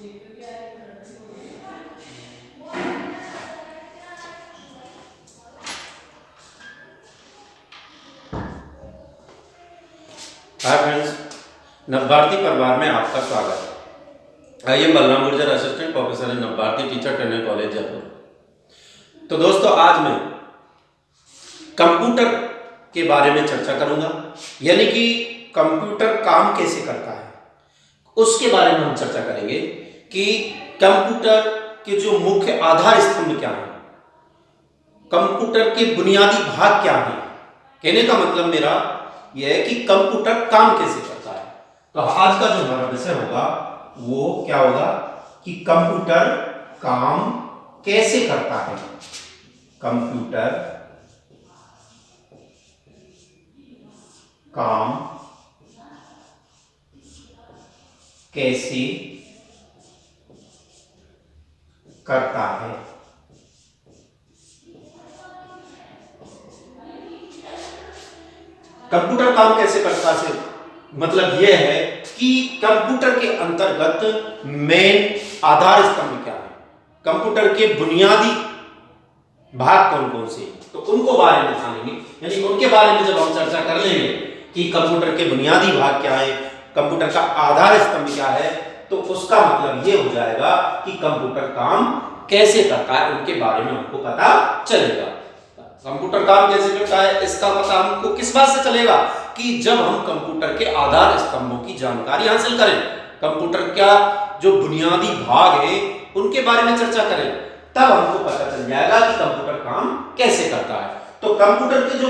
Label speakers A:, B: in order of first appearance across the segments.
A: Hi friends Navbharati परिवार में आपका स्वागत है I am Balram Gurjar assistant professor in Navbharti teacher trainer college Jaipur तो दोस्तों, आज मैं कंप्यूटर के बारे में चर्चा करूँगा। यानी कि कंप्यूटर काम कैसे करता है, उसके बारे में हम चर्चा करेंगे। कि कंप्यूटर के जो मुख्य आधार स्तंभ क्या है? कंप्यूटर के बुनियादी भाग क्या है? कहने का मतलब मेरा यह है कि कंप्यूटर काम कैसे करता है? तो आज का जो हमारा विषय होगा, वो क्या होगा कि कंप्यूटर काम कैसे करता है? कंप्यूटर काम कैसे करता है। कंप्यूटर काम कैसे करता है? मतलब यह है कि कंप्यूटर के अंतर्गत मेन आधार स्तंभ क्या है? कंप्यूटर के बुनियादी भाग कौन कौन से तो उनको बारे में जानेंगे। यानी उनके बारे में जब हम चर्चा कर लेंगे कि कंप्यूटर के बुनियादी भाग क्या है, कंप्यूटर का आधार स्तंभ क्या है तो उसका मतलब ये हो जाएगा कि कंप्यूटर काम कैसे करता है, उनके बारे में हमको पता चलेगा। कंप्यूटर काम कैसे करता है, इसका पता हमको किस बात से चलेगा कि जब हम कंप्यूटर के आधार स्तंभों की जानकारी हासिल करें, कंप्यूटर का जो बुनियादी भाग है, उनके बारे में चर्चा करें, तब हमको पता चल जाएगा कि कंप्यूटर काम कैसे करता है। तो कंप्यूटर के जो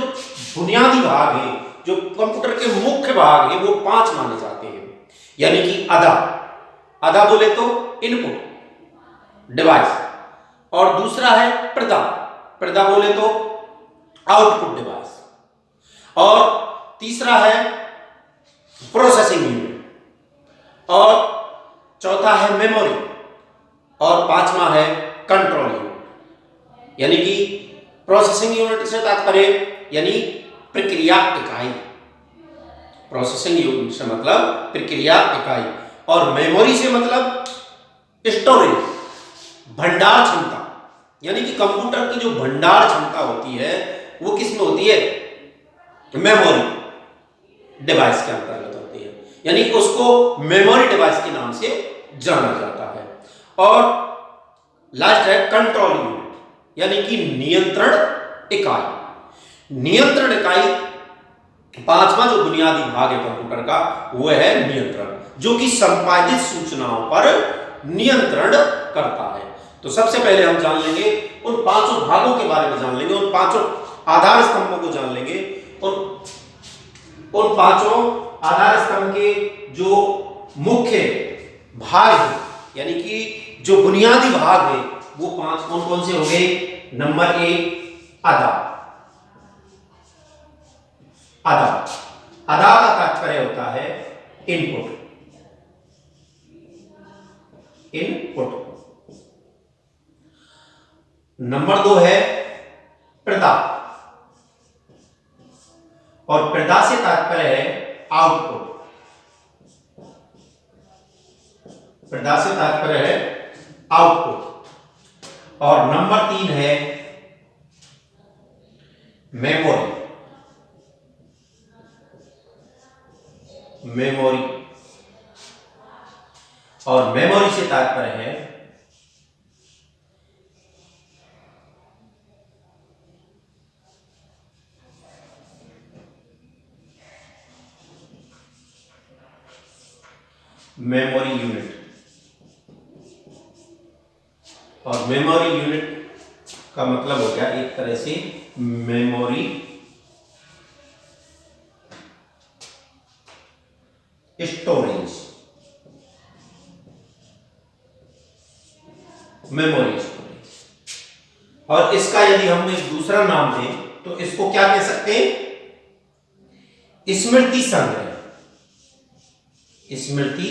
A: बुनियादी भाग है, जो कंप्यूटर के मुख्य भाग है, वो पाँच माने जाते हैं। यानी कि आधा आधा बोले तो इनपुट, डिवाइस। और दूसरा है प्रदा प्रदा बोले तो आउटपुट डिवाइस। और तीसरा है प्रोसेसिंग यूनिट। और चौथा है मेमोरी। और पांचवा है कंट्रोल यूनिट। यानी कि प्रोसेसिंग यूनिट से तात्पर्य, यानी प्रक्रिया इकाई। प्रोसेसिंग यूनिट से मतलब प्रक्रिया इकाई। और मेमोरी से मतलब स्टोरेज भंडार क्षमता। यानी कि कंप्यूटर की जो भंडार क्षमता होती है, वो किसमें होती है? मेमोरी डिवाइस के अंतर्गत होती है। यानी कि उसको मेमोरी डिवाइस के नाम से जाना जाता है। और लास्ट है कंट्रोल यूनिट यानी कि नियंत्रण इकाई। नियंत्रण इकाई पांचवा जो बुनियादी भाग है कंप्यूटर का वह है नियंत्रण, जो कि संपादित सूचनाओं पर नियंत्रण करता है। तो सबसे पहले हम जान लेंगे, उन पाँचों भागों के बारे में जान लेंगे, उन पाँचों आधार स्तंभों को जान लेंगे। उन उन पाँचों आधार स्तंभ के जो मुख्य भाग है, यानी कि जो बुनियादी भाग है, वो पाँच कौन कौन से हो गए? नंबर एक आधा आधा आधा का तात्पर्य होता है इनपुट इनपुट नंबर दो है प्रदा। और प्रदा से तात्पर्य है आउटपुट प्रदा से तात्पर्य है आउटपुट और नंबर तीन है मेमोरी मेमोरी। और मेमोरी से तात्पर्य है, मेमोरी यूनिट। और मेमोरी यूनिट का मतलब हो गया एक तरह से मेमोरी स्टोरेज मेमोरी स्टोरेज और इसका यदि हम एक दूसरा नाम दें तो इसको क्या कह सकते हैं? स्मृति संग्रह। स्मृति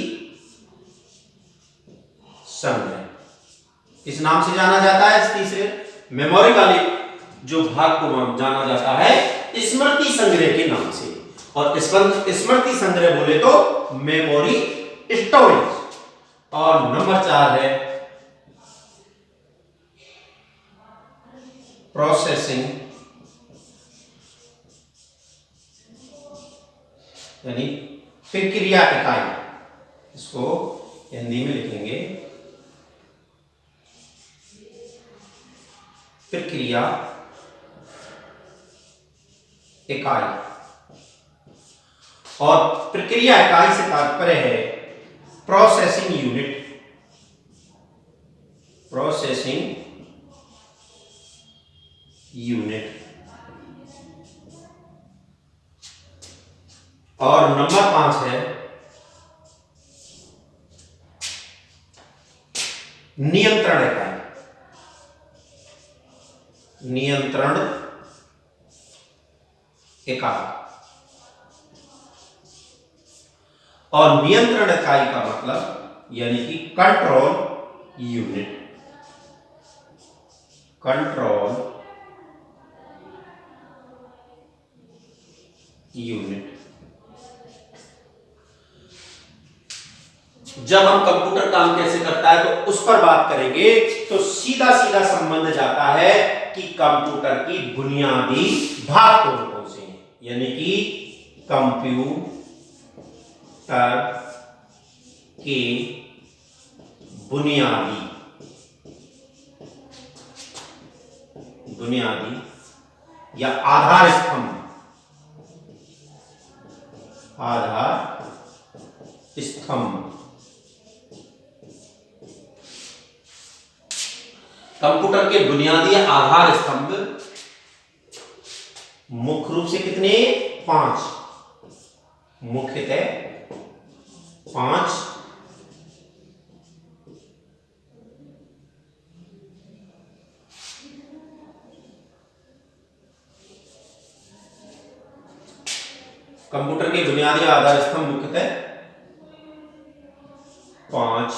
A: संग्रह। इस नाम से जाना जाता है इस तीसरे मेमोरी वाले जो भाग को जाना जाता है, स्मृति संग्रह के नाम से। और स्मृति संग्रह बोले तो मेमोरी स्टोरेज और नंबर चार है प्रोसेसिंग यानी प्रक्रिया इकाई। इसको हिंदी में लिखेंगे प्रक्रिया इकाई। और प्रक्रिया इकाई से तात्पर्य है प्रोसेसिंग यूनिट प्रोसेसिंग यूनिट और नंबर पाँच है नियंत्रण इकाई। नियंत्रण इकाई। और नियंत्रण इकाई का मतलब यानी कि कंट्रोल यूनिट कंट्रोल यूनिट जब हम कंप्यूटर काम कैसे करता है तो उस पर बात करेंगे तो सीधा सीधा संबंध जाता है कि कंप्यूटर की बुनियादी भाग कौन कौन से हैं? यानी कि कंप्यूटर के बुनियादी बुनियादी या आधार स्तंभ आधार स्तंभ कंप्यूटर के बुनियादी आधार स्तंभ मुख्य रूप से कितने? पाँच। मुख्यतः पाँच। कंप्यूटर के बुनियादी आधार स्तंभ मुख्यतः पाँच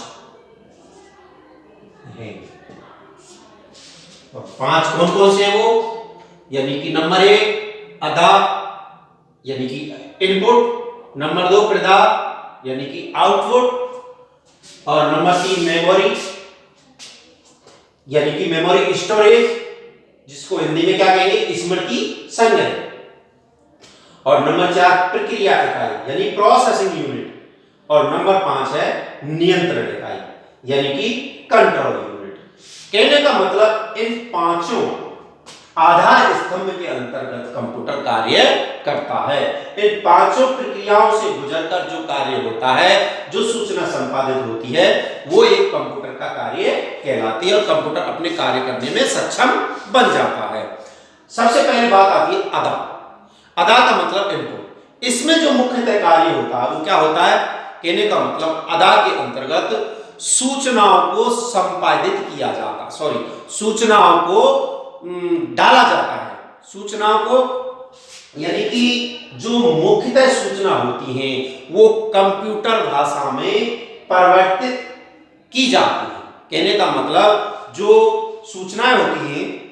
A: हैं। और पाँच कौन कौन से हैं वो? यानी कि नंबर एक अदा यानी कि इनपुट नंबर दो प्रदा यानी कि आउटपुट और नंबर तीन मेमोरी यानी कि मेमोरी स्टोरेज जिसको हिंदी में क्या कहेंगे? स्मृति संग्रह। और नंबर चार प्रक्रिया इकाई, यानी प्रोसेसिंग यूनिट और नंबर पाँच है नियंत्रण इकाई, यानी कि कंट्रोल यूनिट कहने का मतलब इन पाँचों आधार स्तंभ के अंतर्गत कंप्यूटर कार्य करता है। इन पाँचों प्रक्रियाओं से गुजरकर जो कार्य होता है, जो सूचना संपादित होती है, वो एक कंप्यूटर का कार्य कहलाती है और कंप्यूटर अपने कार्य करने में सक्षम बन जाता है। सबसे पहले बात आती है अदा। अदा का मतलब इनपुट इसमें जो मुख्यतः कार्य होता है, वो क्या होता है? कहने का मतलब अदा के अंतर्गत सूचनाओं को संपादित किया जाता सॉरी सूचनाओं को डाला जाता है। सूचनाओं को, यानी कि जो मुख्यतः सूचना होती हैं, वो कंप्यूटर भाषा में परिवर्तित की जाती है। कहने का मतलब जो सूचनाएँ होती हैं,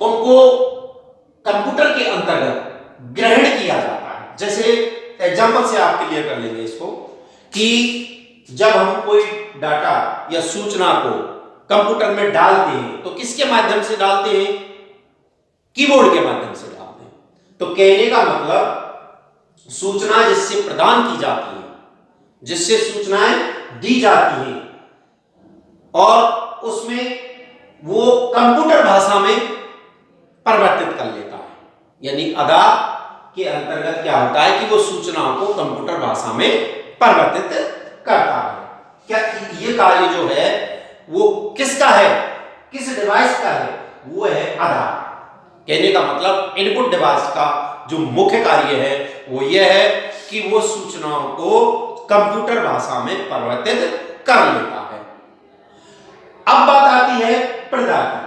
A: उनको कंप्यूटर के अंतर्गत ग्रहण किया जाता है। जैसे एग्जांपल से आप क्लियर कर लेंगे इसको, कि जब हम कोई डाटा या सूचना को कंप्यूटर में डालते हैं तो किसके माध्यम से डालते हैं? कीबोर्ड के माध्यम से डालते हैं। तो कहने का मतलब सूचना जिससे प्रदान की जाती है, जिससे सूचनाएँ दी जाती हैं, और उसमें वो कंप्यूटर भाषा में परिवर्तित कर लेता है। यानी अदा के अंतर्गत क्या होता है कि वो सूचनाओं को कंप्यूटर भाषा में परिवर्तित करता है। क्या ये कार्य जो है वो किसका है? किस डिवाइस का है? वो है आधार। कहने का मतलब इनपुट डिवाइस का जो मुख्य कार्य है, वो ये है कि वो सूचनाओं को कंप्यूटर भाषा में परिवर्तित कर लेता है। अब बात आती है प्रदा की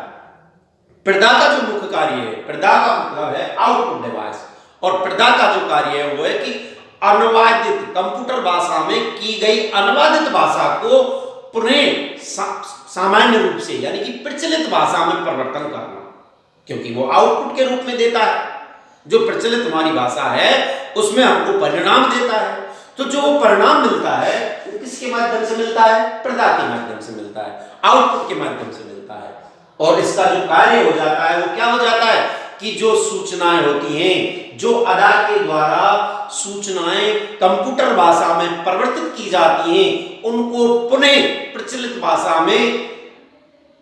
A: प्रदा का जो मुख्य कार्य है प्रदा का मतलब है आउटपुट डिवाइस और प्रदा का जो कार्य है, वो है कि अनुवादित कंप्यूटर भाषा में की गई अनुवादित भाषा को पुनः सामान्य रूप से, यानी कि प्रचलित भाषा में परिवर्तन करना, क्योंकि वो आउटपुट के रूप में देता है। जो प्रचलित हमारी भाषा है, उसमें हमको परिणाम देता है। तो जो परिणाम मिलता है, वो किसके माध्यम से मिलता है? प्रदा के माध्यम से मिलता है आउटपुट के माध्यम से मिलता है। और इसका जो कार्य हो जाता है, वो क्या हो जाता है? कि जो सूचनाएँ होती हैं, जो अदा के द्वारा सूचनाएँ कंप्यूटर भाषा में परिवर्तित की जाती हैं। उनको पुनः प्रचलित भाषा में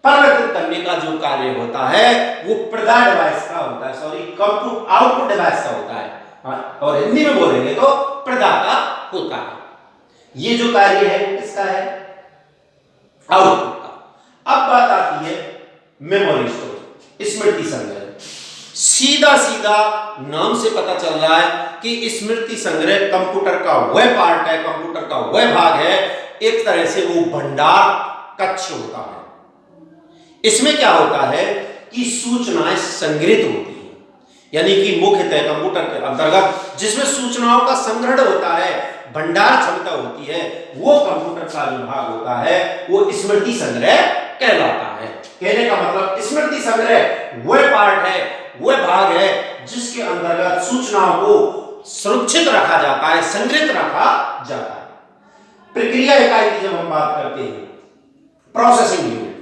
A: परिवर्तित करने का जो कार्य होता है वो प्रदा डिवाइस का होता है। सॉरी कंप्यूटर आउटपुट डिवाइस का होता है। हाँ, और हिंदी में बोलेंगे तो प्रदा का होता है। ये जो कार्य है किसका है? आउटपुट का। अब बात आती है मेमोरी स्टोर स्मृति संग्रह सीधा सीधा नाम से पता चल रहा है कि स्मृति संग्रह कंप्यूटर का वह पार्ट है, कंप्यूटर का वह भाग है। एक तरह से वो भंडार कक्ष होता है। इसमें क्या होता है कि सूचनाएँ संग्रहित होती हैं। यानी कि मुख्यतः कंप्यूटर के अंतर्गत जिसमें सूचनाओं का संग्रहण होता है, भंडार क्षमता होती है, वो कंप्यूटर का जो भाग होता है, वो स्मृति संग्रह कहलाता है। कहने का मतलब स्मृति संग्रह वह पार्ट है वह भाग है जिसके अंतर्गत सूचनाओं को सुरक्षित रखा जाता है, संग्रहित रखा जाता है। प्रक्रिया इकाई की जब हम बात करते हैं प्रोसेसिंग यूनिट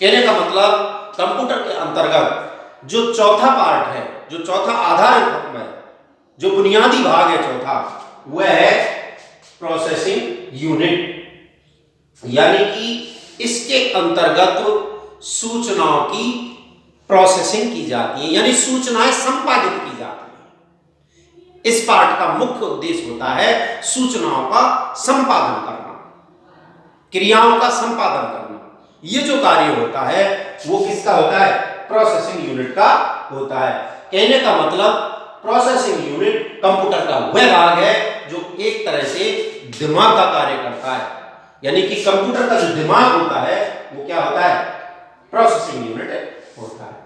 A: कहने का मतलब कंप्यूटर के अंतर्गत जो चौथा पार्ट है, जो चौथा आधार है, जो बुनियादी भाग है चौथा, वह है प्रोसेसिंग यूनिट यानी कि इसके अंतर्गत सूचनाओं की प्रोसेसिंग की जाती है, यानी सूचनाएँ संपादित की जाती है। इस पार्ट का मुख्य उद्देश्य होता है सूचनाओं का संपादन करना, क्रियाओं का संपादन करना। ये जो कार्य होता है, वो किसका होता है? प्रोसेसिंग यूनिट का होता है। कहने का मतलब प्रोसेसिंग यूनिट कंप्यूटर का वह भाग है, जो एक तरह से दिमाग का कार्य करता है। यानी कि कंप्यूटर का जो दिमाग होता है, वो क्या होता है? प्रोसेसिंग यूनिट होता है।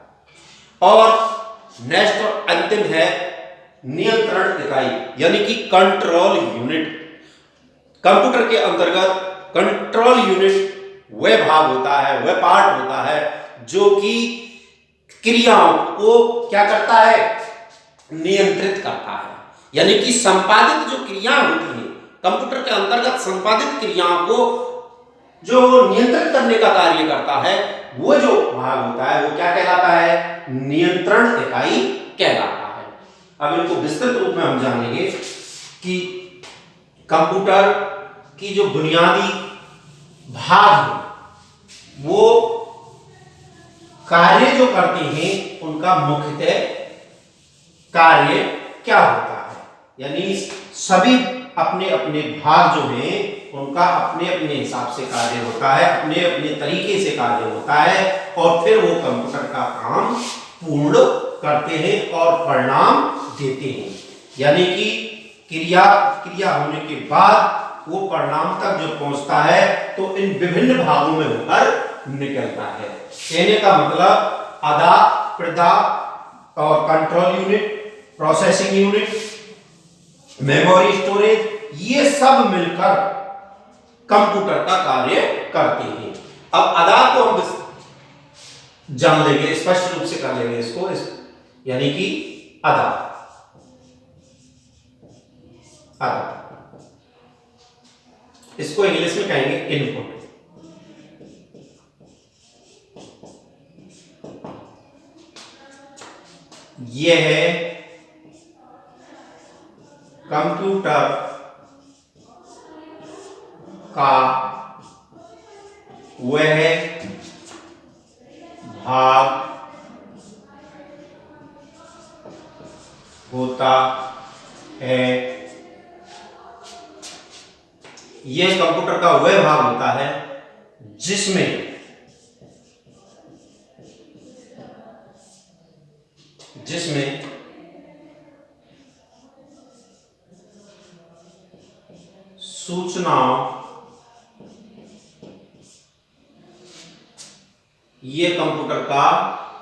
A: और नेक्स्ट और अंतिम है नियंत्रण इकाई, यानी कि कंट्रोल यूनिट कंप्यूटर के अंतर्गत कंट्रोल यूनिट वह भाग होता है, वह पार्ट होता है, जो कि क्रियाओं को क्या करता है? नियंत्रित करता है। यानी कि संपादित जो क्रिया होती है कंप्यूटर के अंतर्गत संपादित क्रियाओं को जो नियंत्रित करने का कार्य करता है वो जो भाग होता है, वो क्या कहलाता है? नियंत्रण इकाई कहलाता है। अब इनको विस्तृत रूप में हम जानेंगे कि कंप्यूटर की जो बुनियादी भाग है, वो कार्य जो करते हैं, उनका मुख्यतः कार्य क्या होता है? यानी सभी अपने अपने भाग जो हैं उनका अपने अपने हिसाब से कार्य होता है, अपने अपने तरीके से कार्य होता है और फिर वो कंप्यूटर का काम पूर्ण करते हैं और परिणाम देते हैं। यानी कि क्रिया क्रिया होने के बाद वो परिणाम तक जो पहुँचता है तो इन विभिन्न भागों में होकर निकलता है। कहने का मतलब अदा प्रदा और control unit processing unit memory storage ये सब मिलकर कंप्यूटर का कार्य करते हैं। अब अदा को हम जान लेंगे स्पष्ट रूप से कर लेंगे इसको इस, यानी कि अदा। अदा। इसको इंग्लिश में कहेंगे इनपुट यह है कंप्यूटर का वह भाग होता है। यह कंप्यूटर का वह भाग होता है जिसमें सूचनाओं ये कंप्यूटर का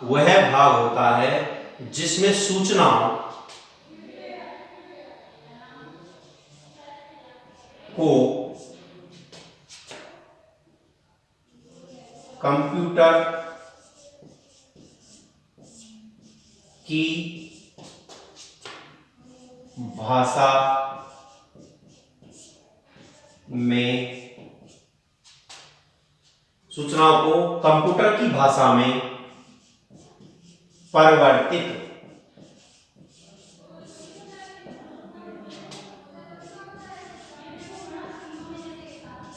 A: वह भाग होता है जिसमें सूचनाओं को कंप्यूटर की भाषा में सूचनाओं को कंप्यूटर की भाषा में परिवर्तित।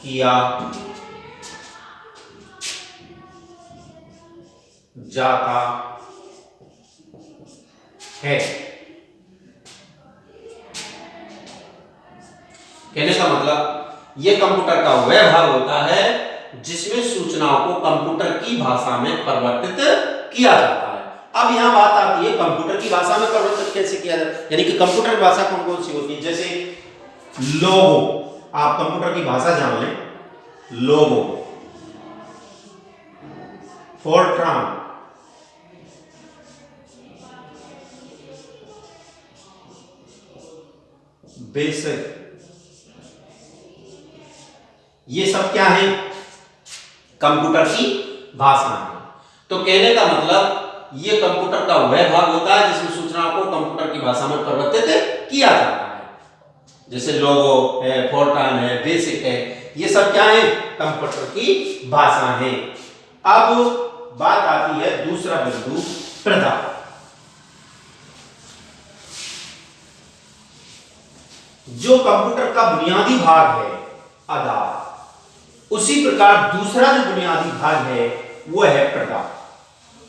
A: किया जाता है। कहने का मतलब यह कंप्यूटर का वह भाग होता है जिसमें सूचनाओं को कंप्यूटर की भाषा में परिवर्तित किया जाता है। अब यहाँ बात आती है कंप्यूटर की भाषा में परिवर्तित कैसे किया जाता है? यानी कि कंप्यूटर भाषा कौन कौन सी होती है? जैसे लोगो, आप कंप्यूटर की भाषा जान लें। लोगो। फोर्ट्रान। बेसिक ये सब क्या है? कंप्यूटर की भाषा है तो कहने का मतलब ये कंप्यूटर का वह भाग होता है जिसमें सूचना को कंप्यूटर की भाषा में परिवर्तित किया जाता है। जैसे लोगो है फोर्टान है बेसिक है, ये सब क्या है? कंप्यूटर की भाषा है। अब बात आती है दूसरा बिंदु प्रधा जो कंप्यूटर का बुनियादी भाग है, आधार। उसी प्रकार दूसरा जो बुनियादी भाग है, वो है प्रदा।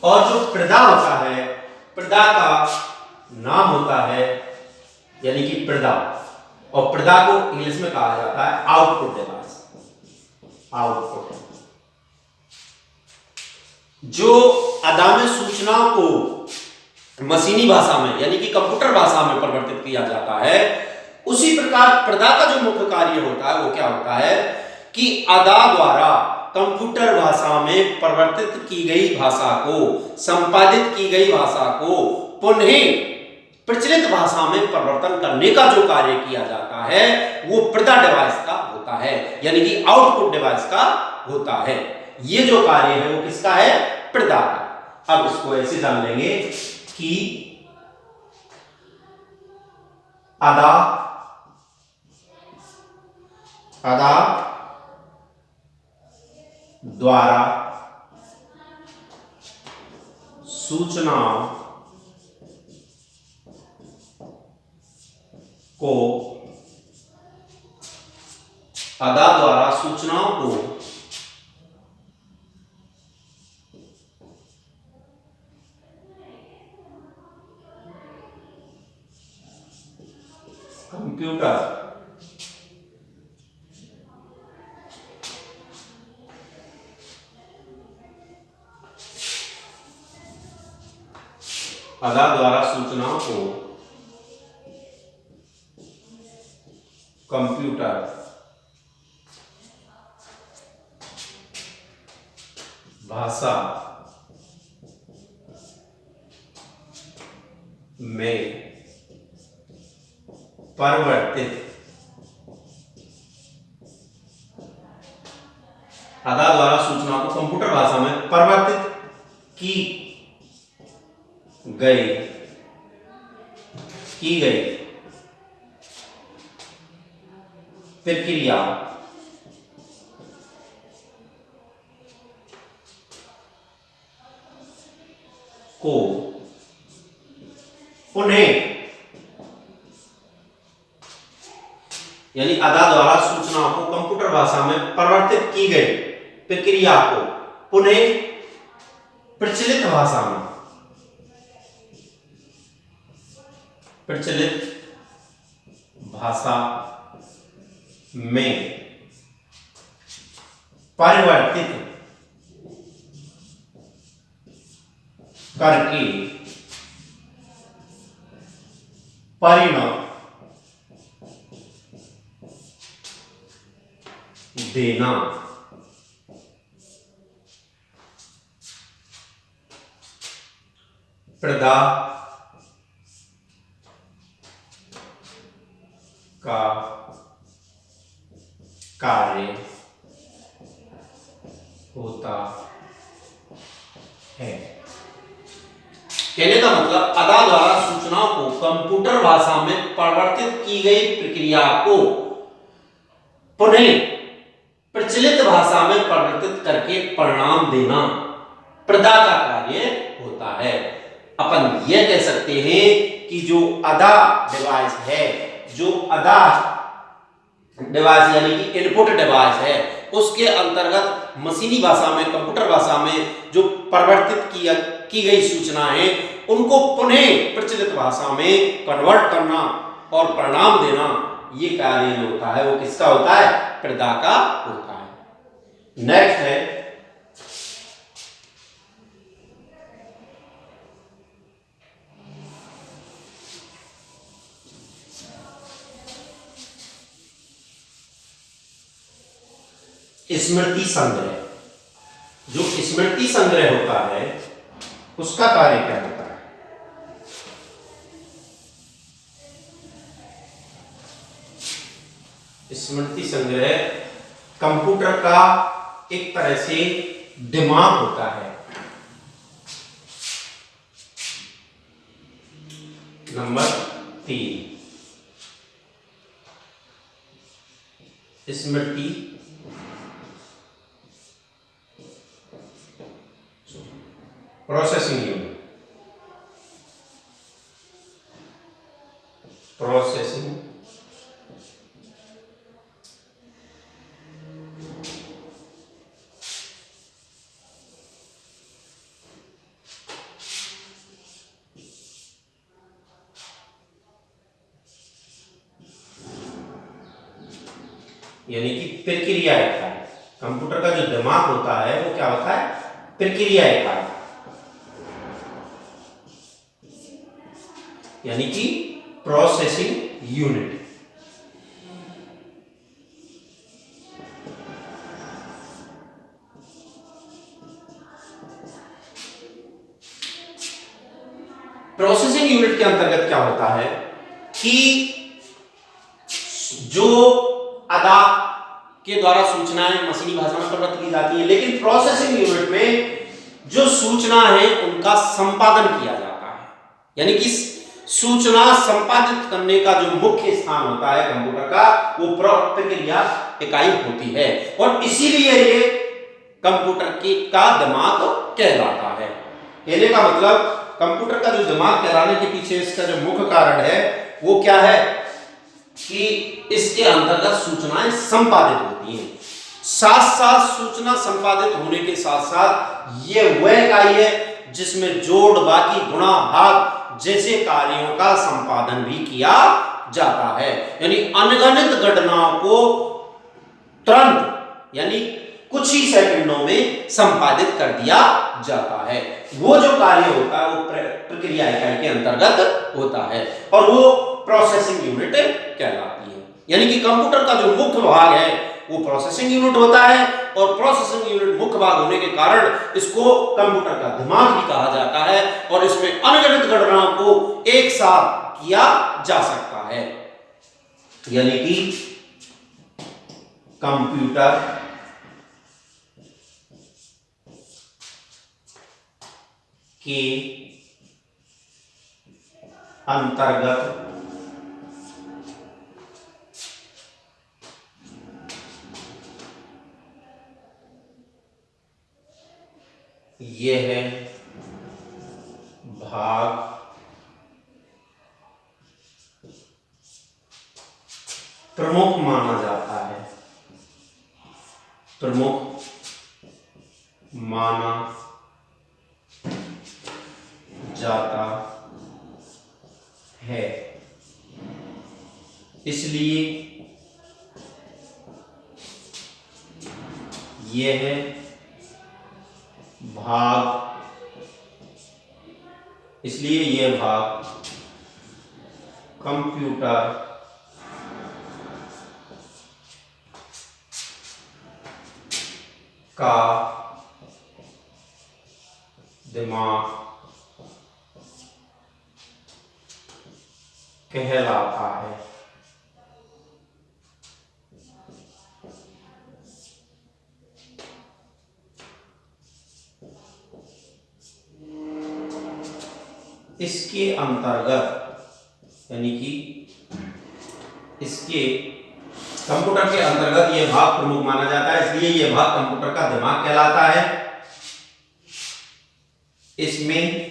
A: और जो प्रदा होता है, प्रदा का नाम होता है, यानी कि प्रदा। और प्रदा को इंग्लिश में कहा जाता है आउटपुट डिवाइस आउटपुट जो अदाम सूचनाओं को मशीनी भाषा में, यानी कि कंप्यूटर भाषा में परिवर्तित किया जाता है, उसी प्रकार प्रदा का जो मुख्य कार्य होता है, वो क्या होता है? कि अदा द्वारा कंप्यूटर भाषा में परिवर्तित की गई भाषा को, संपादित की गई भाषा को पुनः प्रचलित भाषा में परिवर्तन करने का जो कार्य किया जाता है, वो प्रदा डिवाइस का होता है, यानी कि आउटपुट डिवाइस का होता है। ये जो कार्य है, वो किसका है? प्रदा का। अब इसको ऐसे जान लेंगे कि अदा अदा द्वारा सूचना को अदा द्वारा सूचनाओं को कंप्यूटर अदा द्वारा सूचनाओं को कंप्यूटर भाषा में परिवर्तित अदा द्वारा सूचना को कंप्यूटर भाषा में परिवर्तित की गई की गई प्रक्रिया को। उन्हें यानी अदा द्वारा सूचनाओं को कंप्यूटर भाषा में परिवर्तित की गई। प्रक्रिया को। पुनः प्रचलित भाषा में। प्रचलित भाषा में परिवर्तित करके परिणाम देना प्रदा का कार्य होता है। कहने का मतलब अदा द्वारा सूचनाओं को कंप्यूटर भाषा में परिवर्तित की गई प्रक्रिया को पुनः प्रचलित भाषा में परिवर्तित करके परिणाम देना प्रदा का कार्य होता है। अपन यह कह सकते हैं कि जो अदा डिवाइस है जो अदा डिवाइस यानी कि इनपुट डिवाइस है, उसके अंतर्गत मशीनी भाषा में कंप्यूटर भाषा में जो परिवर्तित किया, की गई सूचना है उनको पुनः प्रचलित भाषा में कन्वर्ट करना और परिणाम देना, ये कार्य होता है। वो किसका होता है? प्रदा का होता है। नेक्स्ट है स्मृति संग्रह। जो स्मृति संग्रह होता है, उसका कार्य क्या होता है? स्मृति संग्रह कंप्यूटर का एक तरह से दिमाग होता है। नंबर तीन। स्मृति processing प्रोसेसिंग यूनिट के अंतर्गत क्या होता है कि जो अदा के द्वारा सूचनाएँ मशीनी भाषा में प्रवृत्त की जाती है, लेकिन प्रोसेसिंग यूनिट में जो सूचना है, उनका संपादन किया जाता है। यानी कि सूचना संपादित करने का जो मुख्य स्थान होता है कंप्यूटर का, वो प्रक्रिया इकाई होती है। और इसीलिए ये कंप्यूटर की का दिमाग कहलाता है। कहने का मतलब कंप्यूटर का जो दिमाग कहलाने के पीछे इसका जो मुख्य कारण है, वो क्या है? कि इसके अंतर्गत सूचनाएँ संपादित होती हैं। साथ साथ सूचना संपादित होने के साथ साथ ये वह इकाई है जिसमें जोड़, बाकी, गुणा, भाग जैसे कार्यों का संपादन भी किया जाता है। यानी अनगणित घटनाओं को तुरंत, यानी कुछ ही सेकंडों में संपादित कर दिया जाता है। वो जो कार्य होता है, वो प्रक्रिया इकाई के अंतर्गत होता है और वो प्रोसेसिंग यूनिट कहलाती है। यानी कि कंप्यूटर का जो मुख्य भाग है, वो प्रोसेसिंग यूनिट होता है और प्रोसेसिंग यूनिट मुख्य भाग होने के कारण इसको कंप्यूटर का दिमाग भी कहा जाता है और इसमें अनगणित घटनाओं को एक साथ किया जा सकता है। यानी कि कंप्यूटर के अंतर्गत यह भाग प्रमुख माना जाता है प्रमुख माना जाता है इसलिए यह है भाग इसलिए यह भाग कंप्यूटर का दिमाग कहलाता है। इसके अंतर्गत, यानी कि इसके कंप्यूटर के अंतर्गत यह भाग प्रमुख माना जाता है, इसलिए यह भाग कंप्यूटर का दिमाग कहलाता है। इसमें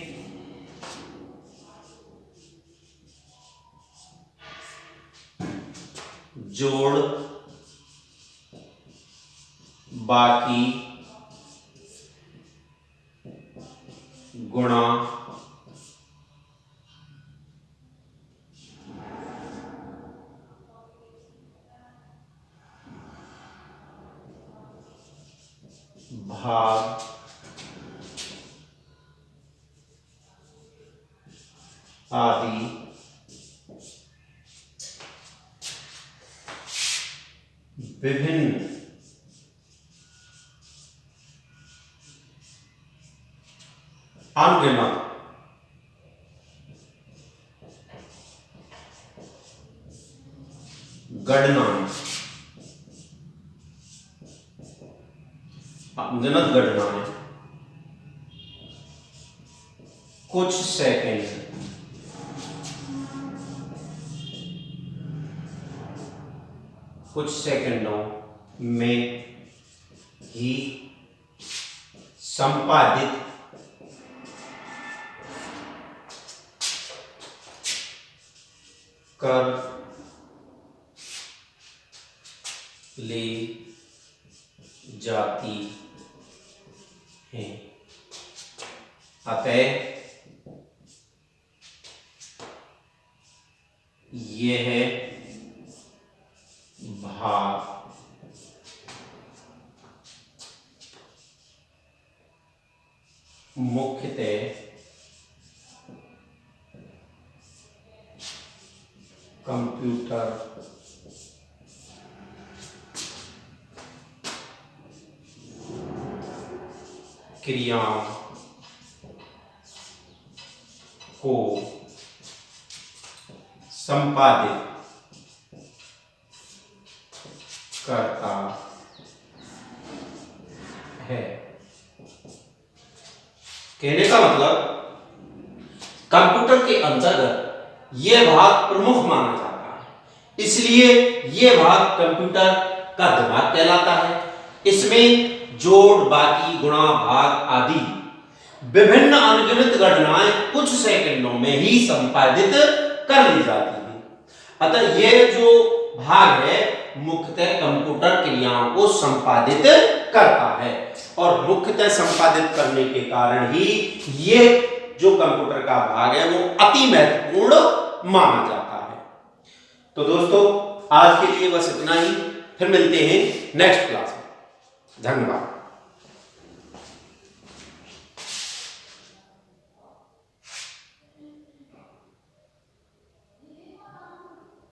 A: जोड़ बाकी गुणा भाग आदि विभिन्न। अनगिनत गणनाएँ कर ले जाती हैं। अतः यह भाग मुख्यतः कंप्यूटर। क्रियाओं को संपादित करता है। कहने का मतलब कंप्यूटर के अंतर्गत यह भाग प्रमुख माना जाता है। इसलिए यह भाग कंप्यूटर का दिमाग कहलाता है। इसमें जोड़, बाकी, गुणा, भाग आदि विभिन्न अनगिनत गणनाएँ कुछ सेकंडों में ही संपादित कर ली जाती है। अतः यह जो भाग है, मुख्यतः कंप्यूटर क्रियाओं को संपादित करता है। और मुख्यतः संपादित करने के कारण ही ये जो कंप्यूटर का भाग है, वो अति महत्वपूर्ण माना जाता है। तो दोस्तों, आज के लिए बस इतना ही। फिर मिलते हैं नेक्स्ट क्लास में। धन्यवाद।